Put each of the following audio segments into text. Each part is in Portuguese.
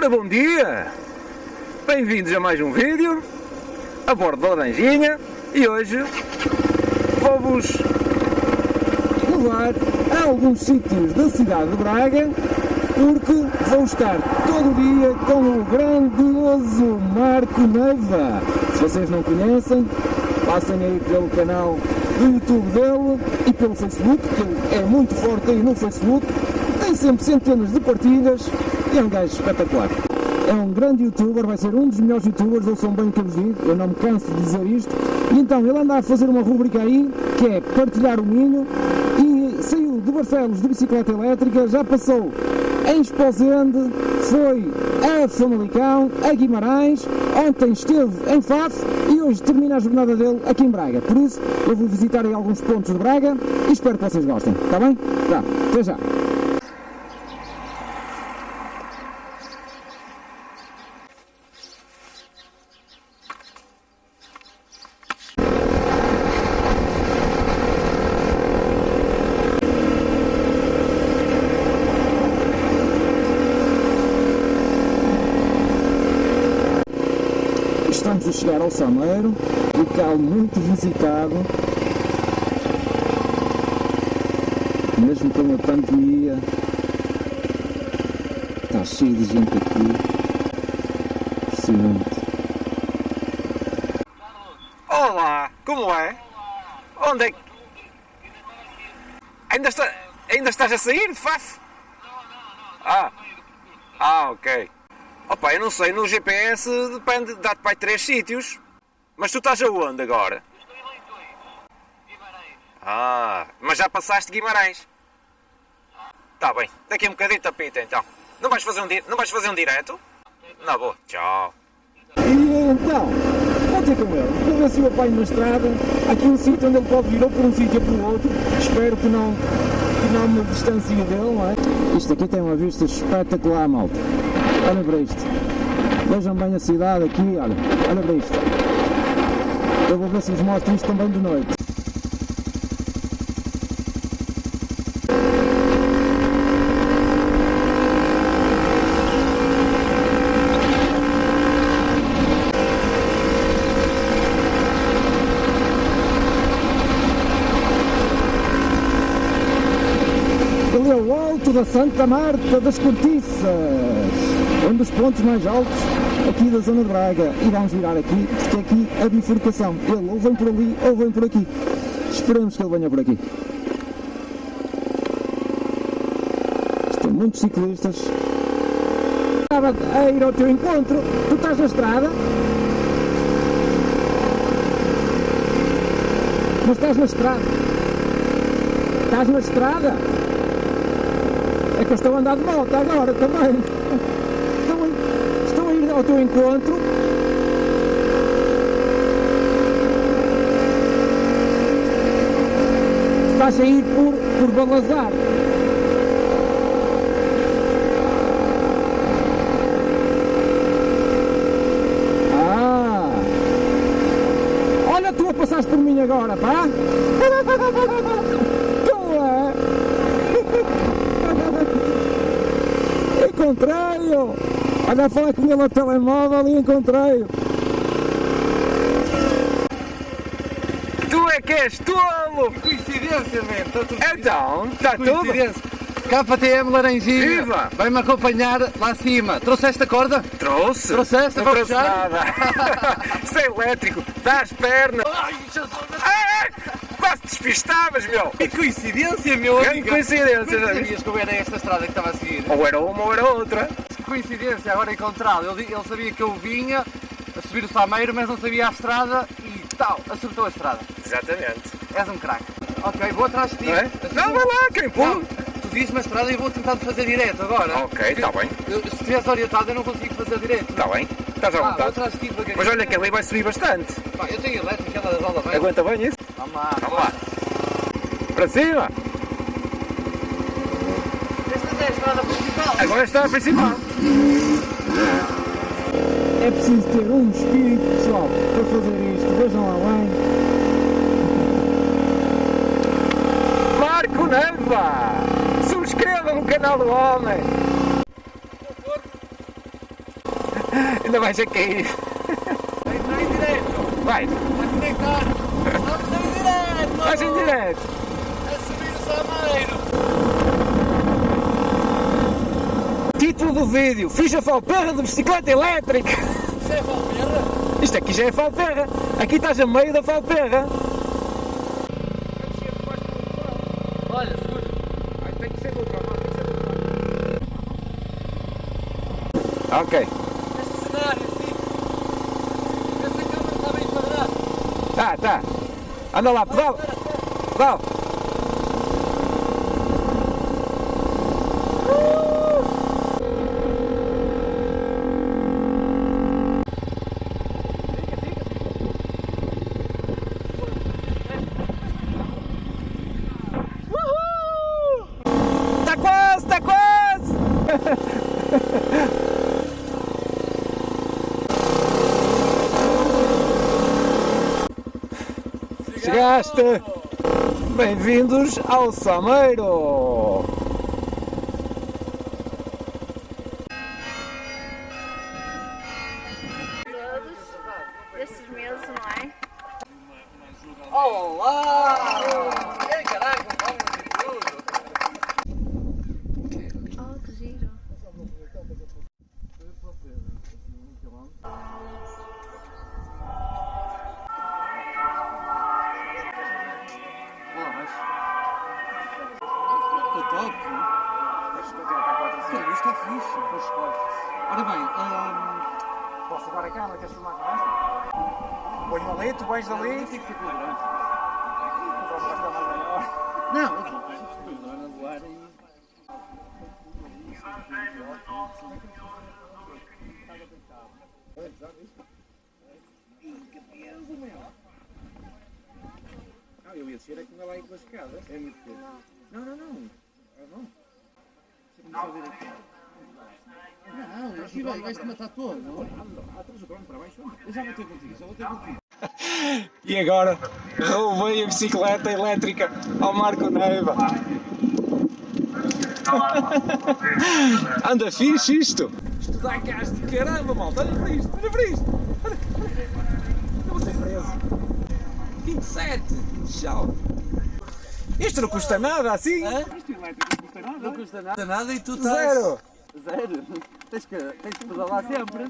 Ora, bom dia! Bem-vindos a mais um vídeo a bordo da Laranjinha e hoje vou-vos levar a alguns sítios da cidade de Braga porque vou estar todo dia com o grandioso Marco Neiva. Se vocês não conhecem, passem aí pelo canal do YouTube dele e pelo Facebook, que ele é muito forte aí no Facebook, tem sempre centenas de partilhas é um gajo espetacular. É um grande youtuber, vai ser um dos melhores youtubers, ouçam bem o que eu digo, eu não me canso de dizer isto. E então ele anda a fazer uma rubrica aí, que é partilhar o Minho, e saiu de Barcelos de bicicleta elétrica, já passou em Esposende, foi a Famalicão, a Guimarães, ontem esteve em Faf e hoje termina a jornada dele aqui em Braga. Por isso, eu vou visitar aí alguns pontos de Braga e espero que vocês gostem, está bem? Tá, até já! Estamos a chegar ao Sameiro, local muito visitado, mesmo com a pandemia, está cheio de gente aqui, impressionante. Olá, como é? Onde é que... Ainda, está... Ainda estás a sair de Faf? Ah, ah, ok. Opa, eu não sei, no GPS depende, dá-te para aí três sítios. Mas tu estás aonde agora? Ah, mas já passaste Guimarães. Tá bem, daqui a um bocadinho tapita então. Não vais fazer um, di... não vais fazer um direto? Não vou, tchau. E então, vou ter com ele, vou ver se o apanho na estrada, aqui um sítio onde ele pode vir ou por um sítio ou por outro, espero que não, que não me distancie dele, não é? Isto aqui tem uma vista espetacular, malta. Olha para isto. Vejam bem a cidade aqui, olha. Olha para isto. Eu vou ver se vos mostro isto também de noite. Ali é o alto da Santa Marta das Cortiças, um dos pontos mais altos aqui da zona de Braga. E vamos virar aqui, porque aqui a bifurcação. Ele ou vem por ali ou vem por aqui. Esperemos que ele venha por aqui. Tem muitos ciclistas. Estava a ir ao teu encontro. Tu estás na estrada? Mas estás na estrada? Estás na estrada? É que eu estou a andar de moto agora também. Estou a, estou a ir ao teu encontro. Estás a ir por, por Balazar. Ah! Olha, tu a passaste por mim agora, pá! É! Encontrei-o! Olha a falar com ele no telemóvel e encontrei-o! Tu é que és tolo! Coincidência, man. Está tudo Então, está tudo? KTM Laranjinha. Viva! Vai-me acompanhar lá acima. Trouxeste a corda? Trouxe? Trouxeste Não trouxe puxar? nada. Isso é elétrico, dá as pernas. Ai, Jesus. Ah, quase despistavas, meu. Que coincidência, meu Grande amigo. coincidência, Como já sabias que eu era esta estrada que estava a seguir? Ou era uma ou era outra. Coincidência agora encontrá-lo. Ele, ele sabia que eu vinha a subir o Sameiro, mas não sabia a estrada e tal, acertou a estrada. Exatamente. És um craque. Ok, vou atrás de ti. Não é? Assim Não, vou- vai lá, quem pula. tu dizes-me a estrada e vou tentar fazer direto agora. Ok, tá bem. Eu- se estiveres orientado eu não consigo fazer direto. Está bem, estás à Ah, vou vontade. atrás de ti. Mas olha que ali vai subir bastante. Pá, eu tenho elétrica, ela rola bem. Aguenta bem isso? Vamos lá. Vamos lá. Para cima. Esta é a estrada principal. Agora está a principal. É preciso ter um espírito pessoal para fazer isto. Vejam lá bem. Marco Neiva! Subscreva no canal do homem! Ainda vais a cair. Vai entrar em direto. Vai, Vai conectar. Vamos em direto. vais em direto. A subir o Sameiro. Título do vídeo: Fiz a falperra de bicicleta elétrica. Isso é Valperra? Isto aqui já é falperra. Aqui estás a meio da falperra. Olha, segura. Tem que ser do outro lado, tem que ser do outro lado. Ok. Este cenário, sim. Essa câmera está bem enquadrada. Tá, tá. Anda lá, pedal. Pedal. Tá quase, tá quase! Chegaste! Bem-vindos ao Sameiro! Está top. Cara, isto está fixe. Pois escolhe. Ora bem, hum, Posso levar a câmera? Queres filmar com esta? Põe ali, tu pões ali. tem que ser pela grande. Não, Não, eu a. Ah, eu ia descer aqui lá pelas escadas. É muito peso. Não, não, não. Não. Você começou a ver aqui. Não, aqui vai, vais-te matar todo. não? Traz o drone para baixo. Eu já vou ter contigo, já vou ter contigo. E agora roubei a bicicleta elétrica ao Marco Neiva. Anda fixe isto. Isto dá gás de caramba, malta. Olha para isto, olha para isto. Eu vou ser preso. 27. Tchau. Isto não custa nada assim. Isto não custa nada. Não custa nada. e tu estás... Zero. Zero. Tens que, tens que pedalar sempre.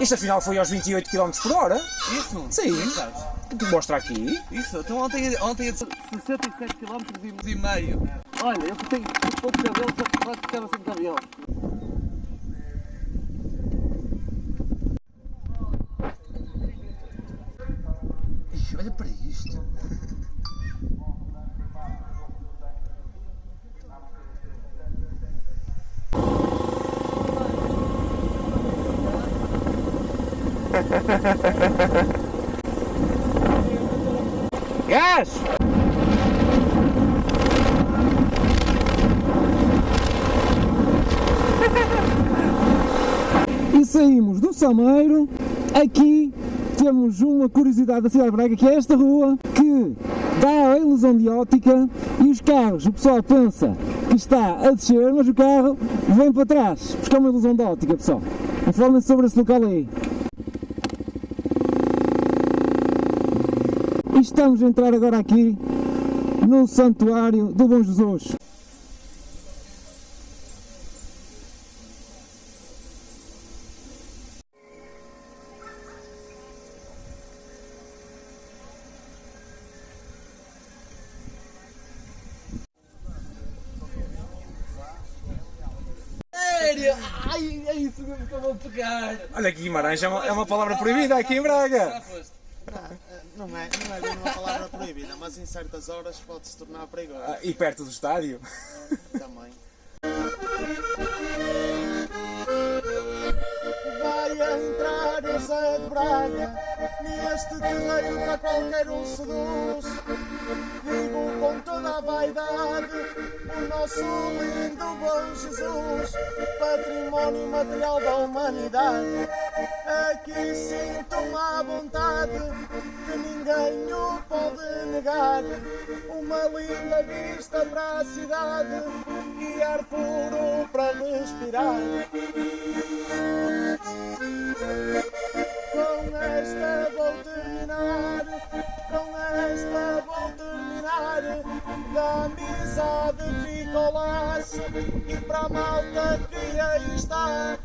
Isto afinal foi aos 28 km por hora. Isso? Sim. É que te mostra aqui. Isso, então ontem, ontem 67 km e meio. Olha, eu tenho só que quase ficava sem cabelo. Olha para isto. Gás! E saímos do Sameiro. Aqui temos uma curiosidade da cidade de Braga, que é esta rua, que dá a ilusão de ótica e os carros, o pessoal pensa que está a descer, mas o carro vem para trás, porque é uma ilusão de ótica, pessoal. Informem-se sobre esse local aí. Estamos a entrar agora aqui no Santuário do Bom Jesus. Sério? Ai, é isso mesmo que eu vou pegar. Olha Guimarães é uma, é uma palavra proibida aqui em Braga. Não é, não é bem uma palavra proibida, mas em certas horas pode se tornar perigoso Ah, E perto do estádio. também. Vai entrar o Zé de Braga neste terreiro para qualquer um seduz. Digo com toda a vaidade o nosso lindo bom Jesus, património material da humanidade. Aqui sinto-me à vontade que ninguém o pode negar. Uma linda vista para a cidade e ar puro para respirar. Com esta vou terminar, com esta vou terminar. Da amizade fica o laço e para a malta que aí está,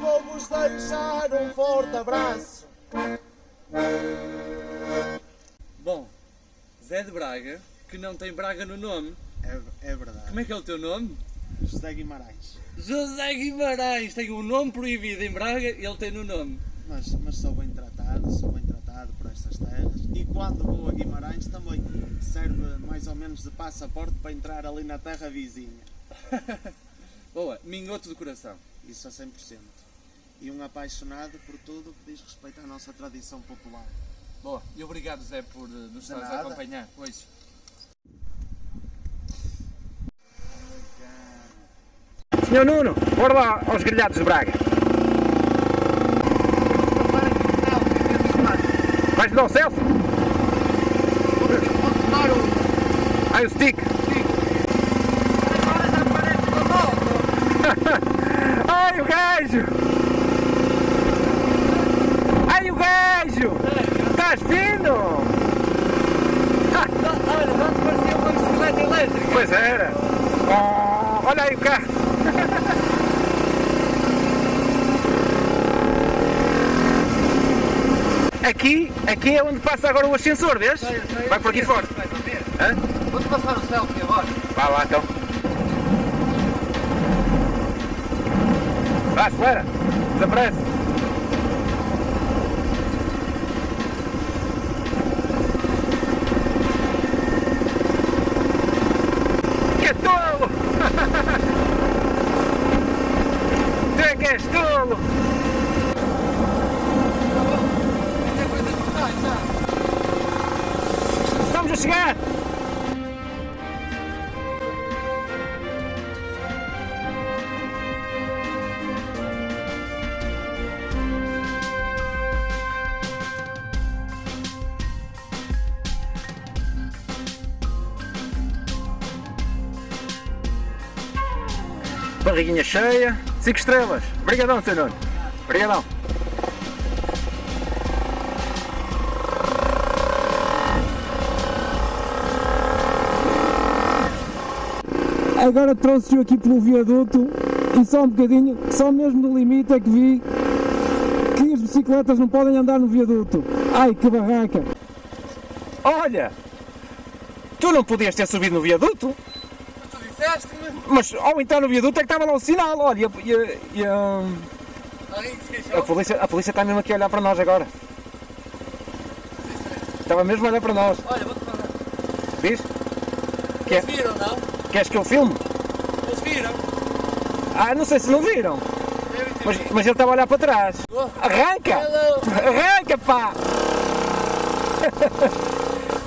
vou-vos deixar um forte abraço. Zé de Braga, que não tem Braga no nome. É, é verdade. Como é que é o teu nome? José Guimarães. José Guimarães tem um nome proibido em Braga e ele tem no nome. Mas, mas sou bem tratado, sou bem tratado por estas terras. E quando vou a Guimarães também serve mais ou menos de passaporte para entrar ali na terra vizinha. Boa, mingoto do coração. Isso a 100%. E um apaixonado por tudo que diz respeito à nossa tradição popular. Boa, e obrigado Zé por eh, nos estares a acompanhar hoje. Senhor Nuno, bora lá aos grelhados de Braga. Vais dar o selfie? Ai, o stick. Ai, o gajo! Ai, o gajo! Estás fino! Olha, não te parecia uma bicicleta elétrica? Pois era! Oh, olha aí o carro! Aqui, aqui é onde passa agora o ascensor, vês? Vai por aqui fora. Vou-te passar o selfie agora. Vá lá então. Vá, acelera! Desaparece! Barriguinha cheia, 5 estrelas. Obrigadão, Sr. Nuno. Obrigadão. Agora trouxe-o aqui pelo viaduto e só um bocadinho, só mesmo no limite é que vi que as bicicletas não podem andar no viaduto. Ai, que barraca! Olha! Tu não podias ter subido no viaduto? Tu disseste-me? Mas ao entrar no viaduto é que estava lá o sinal, olha, e a, e a- e a- polícia, a polícia está mesmo aqui a olhar para nós agora. Estava mesmo a olhar para nós. Olha, vou-te mandar. Diz? Quer, Eles viram, não? queres que eu filme? Eles viram. Ah, não sei se não viram. Mas, mas ele estava a olhar para trás. Oh. Arranca! Hello. Arranca, pá!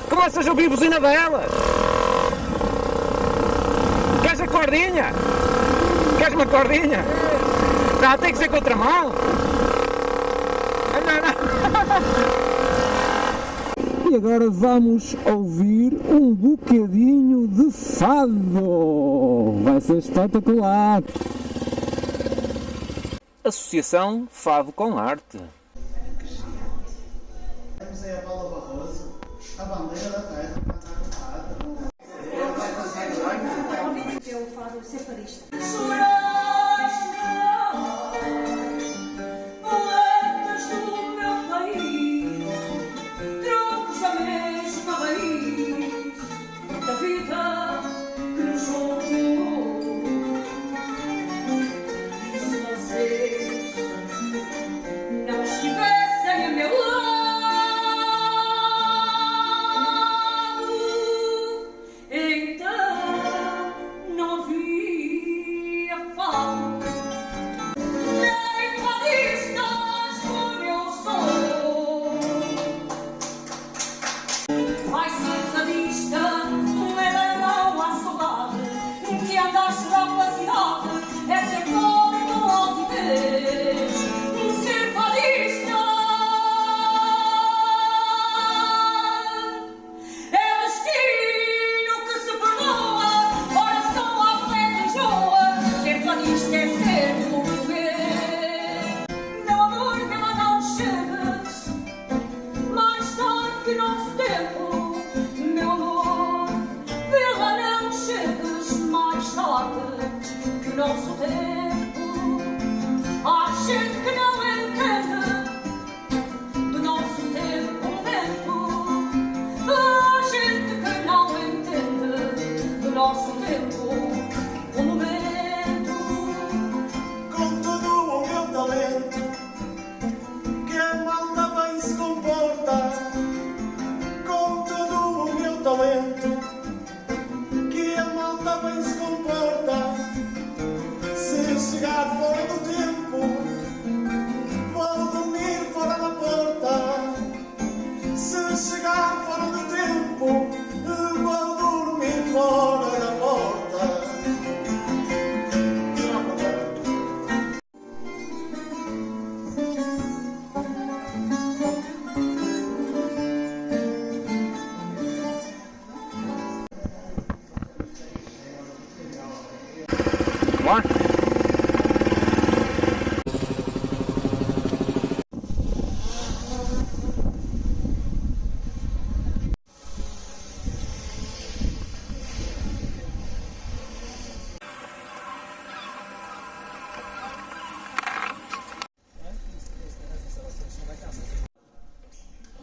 Começas a ouvir a buzina dela! Queres a cordinha? Queres uma cordinha? Não, tem que ser contramão! Não, não. E agora vamos ouvir um bocadinho de fado. Vai ser espetacular. Associação Fado com Arte. Temos aí a Paula Barroso, a bandeira da terra, separista.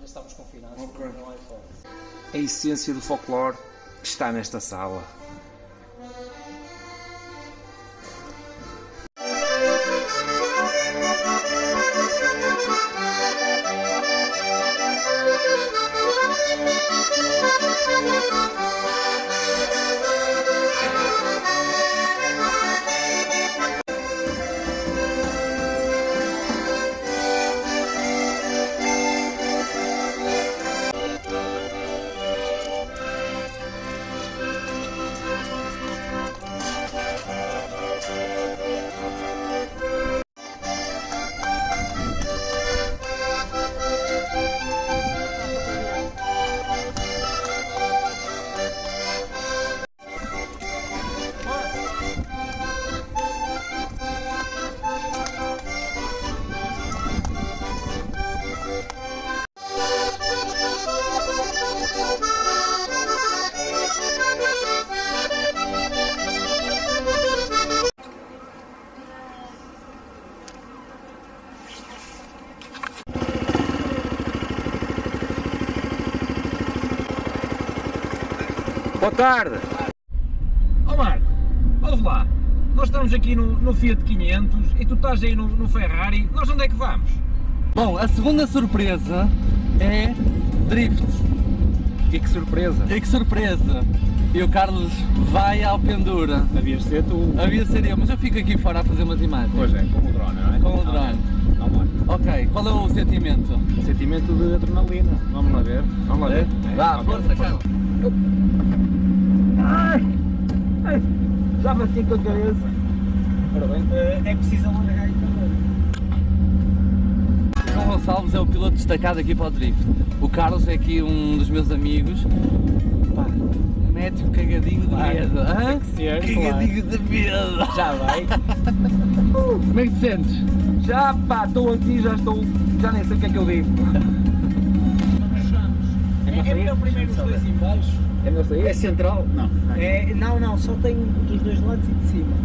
Estamos confinados, é. A essência do folclore está nesta sala. Tarde! Ó Marco, ouve lá. Nós estamos aqui no, no Fiat 500 e tu estás aí no, no Ferrari. Nós onde é que vamos? Bom, a segunda surpresa é drift. E que surpresa! E que surpresa! E o Carlos vai ao pendura. Havias de ser tu. Havia ser eu, mas eu fico aqui fora a fazer umas imagens. Pois é, com o drone, não é? Com o drone. Vamos lá. Ok, qual é o sentimento? Sentimento de adrenalina. Vamos lá ver. Vamos lá ver. Vá, Ok. força, Carlos. Já bati com a cabeça. Ora bem. É preciso alargar aí João Gonçalves é o piloto destacado aqui para o drift. O Carlos é aqui um dos meus amigos. Pá, mete um cagadinho de medo. Hã? ser, cagadinho de medo. Já vai. Como é que te sentes? Já pá, estou aqui, já estou. Já nem sei o que é que eu digo. É, é melhor primeiro os dois em baixo. É? É central? Não. É, não, não, só tem dos dois lados e de cima.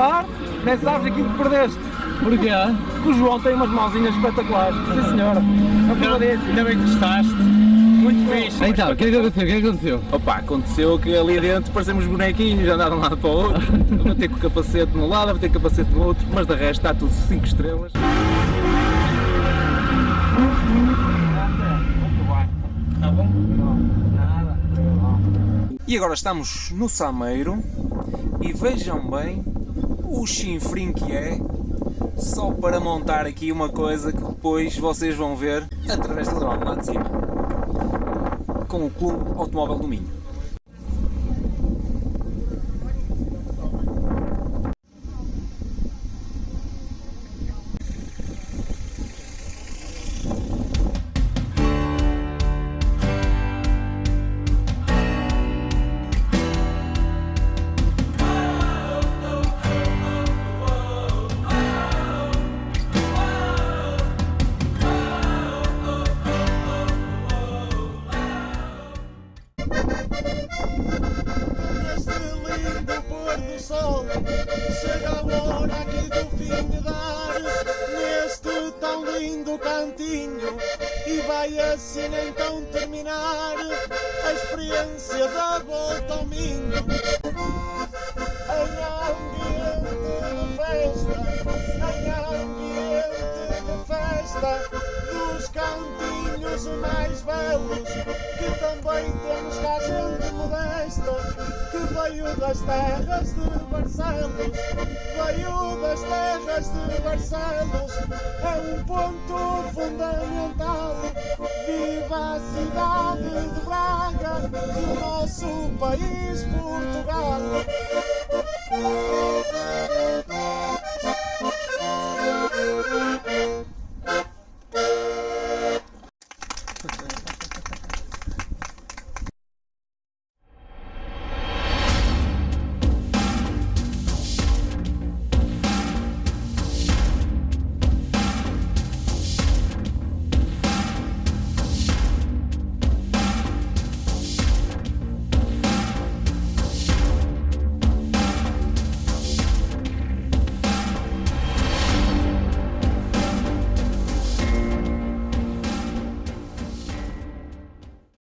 Espetacular. Nem sabes aquilo que perdeste. Porquê? Que o João tem umas mãozinhas espetaculares. Sim senhora. É o que eu disse. Ainda bem que gostaste. Muito fixe. Então, o que é que aconteceu? O que é que aconteceu? Opa, aconteceu que ali dentro parecemos bonequinhos, andaram de um lado para o outro. Eu vou ter com o capacete num lado, vou ter com o capacete no outro, mas de resto está tudo 5 estrelas. Tá bom? Nada. E agora estamos no Sameiro e vejam bem o chinfrim que é só para montar aqui uma coisa que depois vocês vão ver através do drone lá de cima. Com o Clube Automóvel do Minho. Chega a hora aqui do fim de dar Neste tão lindo cantinho. E vai assim então terminar A experiência da volta ao Minho. Em ambiente de festa Em ambiente de festa Dos cantinhos mais belos Que também temos cá gente modesta que veio das terras de Barcelos, veio das terras de Barcelos, é um ponto fundamental. Viva a cidade de Braga, do nosso país Portugal.